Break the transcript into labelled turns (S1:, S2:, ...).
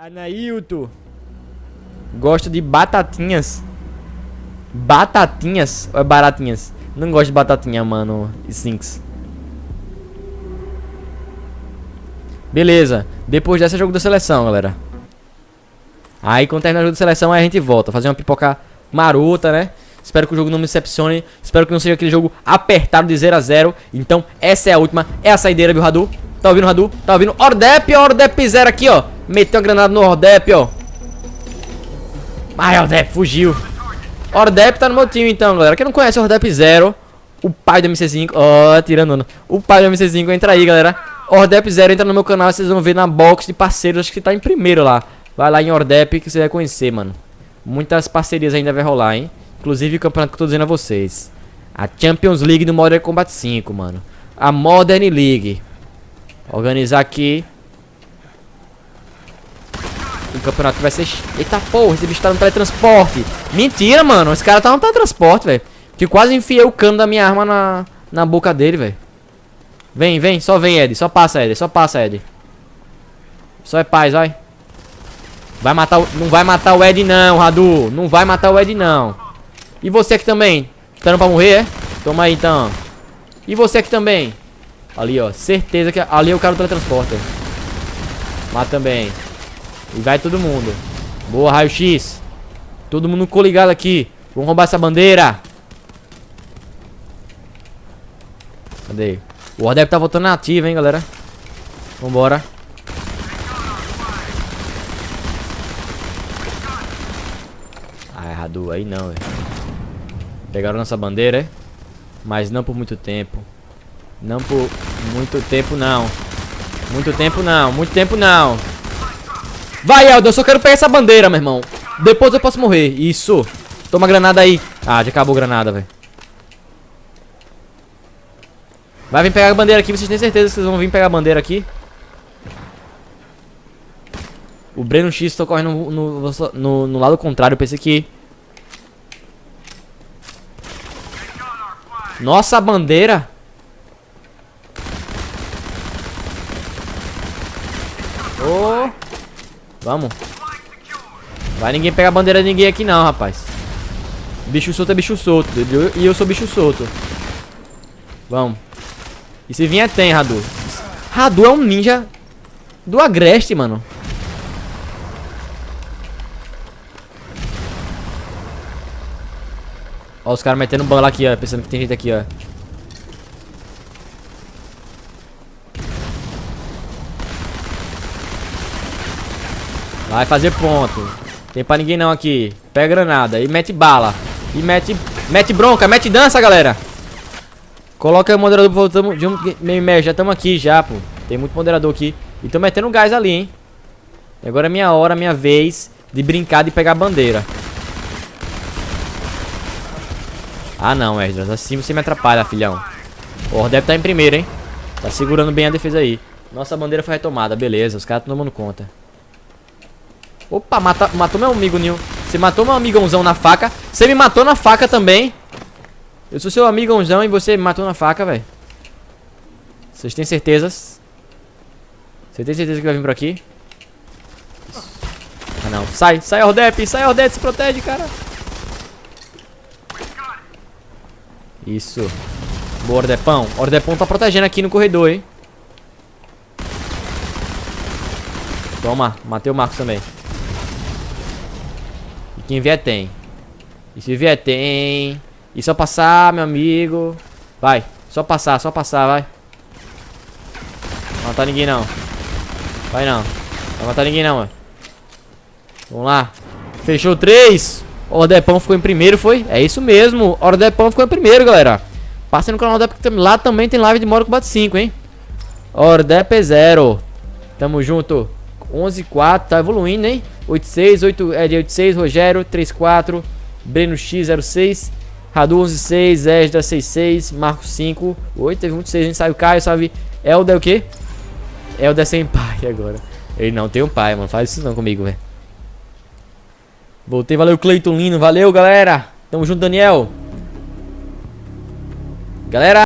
S1: Anailton. Gosto de batatinhas. Batatinhas ou é baratinhas? Não gosto de batatinha, mano. Sinks. Beleza. Depois dessa jogo da seleção, galera. Aí quando terminar o jogo da seleção, aí a gente volta. Fazer uma pipoca marota, né? Espero que o jogo não me decepcione. Espero que não seja aquele jogo apertado de 0 a 0 Então, essa é a última. É a saideira, viu, Radu? Tá ouvindo, Radu? Tá ouvindo? Ordep, Ordep 0 aqui, ó. Meteu uma granada no Ordep, ó. Ai, Ordep, fugiu. Ordep tá no meu time, então, galera. Quem não conhece o Ordep 0, o pai do MC5. Ó, tirando. O pai do MC5, entra aí, galera. Ordep 0, entra no meu canal. Vocês vão ver na box de parceiros. Acho que tá em primeiro lá. Vai lá em Ordep que você vai conhecer, mano. Muitas parcerias ainda vai rolar, hein. Inclusive o campeonato que eu tô dizendo a vocês. A Champions League do Modern Combat 5, mano. A Modern League. Organizar aqui. O campeonato vai ser... Eita porra, esse bicho tá no teletransporte. Mentira, mano. Esse cara tá no teletransporte, velho. Que quase enfiei o cano da minha arma na, na boca dele, velho. Vem, vem. Só vem, Ed. Só passa, Ed. Só passa, Ed. Só é paz, vai. Vai matar o... Não vai matar o Ed, não, Radu. Não vai matar o Ed, não. E você aqui também. Esperando pra morrer, é? Toma aí, então. E você aqui também. Ali, ó. Certeza que ali é o cara do teletransporte. Mata também. E vai todo mundo. Boa, raio-x. Todo mundo coligado aqui. Vamos roubar essa bandeira. Cadê? O deve tá voltando na ativa, hein, galera. Vambora. Ah, errado. Aí não, velho. Pegaram nossa bandeira, é? Mas não por muito tempo. Não por muito tempo, não. Muito tempo, não. Muito tempo, não. Vai, Eldo, eu só quero pegar essa bandeira, meu irmão. Depois eu posso morrer. Isso. Toma a granada aí. Ah, já acabou a granada, velho. Vai vir pegar a bandeira aqui. Vocês têm certeza que vocês vão vir pegar a bandeira aqui? O Breno X tá correndo no, no, no, no lado contrário. Eu pensei que... Nossa, bandeira... Oh. Vamos. Vai ninguém pegar a bandeira de ninguém aqui não, rapaz. Bicho solto é bicho solto. E eu sou bicho solto. Vamos. E se vier tem, Radu. Radu é um ninja do Agreste, mano. Ó os caras metendo bala aqui, ó. Pensando que tem gente aqui, ó. Vai fazer ponto. Tem pra ninguém não aqui. Pega granada e mete bala. E mete, mete bronca, mete dança, galera. Coloca o moderador, voltamos de um meio meio. Já estamos aqui já, pô. Tem muito moderador aqui. E tô metendo gás ali, hein. E agora é minha hora, minha vez de brincar de pegar a bandeira. Ah, não, Esdras. Assim você me atrapalha, filhão. O Ordep tá em primeiro, hein. Tá segurando bem a defesa aí. Nossa bandeira foi retomada, beleza. Os caras estão tomando conta. Opa, mata, matou meu amigo, Nil. Você matou meu amigãozão na faca. Você me matou na faca também. Eu sou seu amigãozão e você me matou na faca, velho. Vocês têm certezas? Você tem certeza que vai vir por aqui? Ah, não. Sai, sai, Ordep. Sai, Ordep. Se protege, cara. Isso. Boa, Ordepão. Ordepão tá protegendo aqui no corredor, hein. Toma. Matei o Marcos também. Quem vier tem. E se vier tem. E só passar, meu amigo. Vai. Só passar, só passar, vai. Não matar ninguém não. Vai não. Não matar ninguém não, mano. Vamos lá. Fechou três. Ordepão ficou em primeiro, foi? É isso mesmo. Ordepão ficou em primeiro, galera. Passem no canal da porque lá também tem live de Moro Combat 5, hein? Ordep 0. Tamo junto. 11 4, tá evoluindo, hein? 86, 8, é de 86, Rogério 34, Breno X 06, Radu 116, Esdra 66, Marcos 5, 8, teve muito 6, hein? Saiu Caio, salve. Elda é o quê? Elda é sem pai agora. Ele não tem um pai, mano. Faz isso não comigo, velho. Voltei, valeu Cleiton Lino, valeu galera. Tamo junto, Daniel. Galera.